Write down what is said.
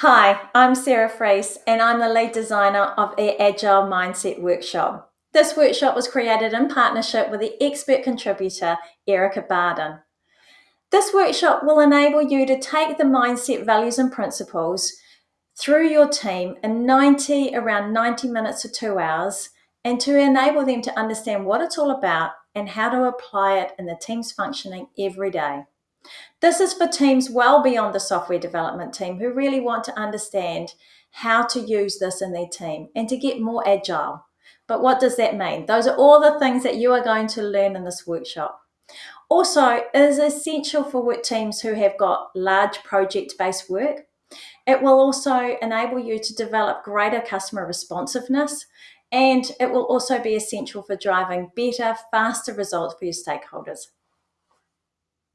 Hi, I'm Sarah Freese and I'm the lead designer of the Agile Mindset Workshop. This workshop was created in partnership with the expert contributor Erica Barden. This workshop will enable you to take the mindset values and principles through your team in 90, around 90 minutes to two hours, and to enable them to understand what it's all about and how to apply it in the team's functioning every day. This is for teams well beyond the software development team who really want to understand how to use this in their team and to get more agile. But what does that mean? Those are all the things that you are going to learn in this workshop. Also, it is essential for work teams who have got large project-based work. It will also enable you to develop greater customer responsiveness and it will also be essential for driving better, faster results for your stakeholders.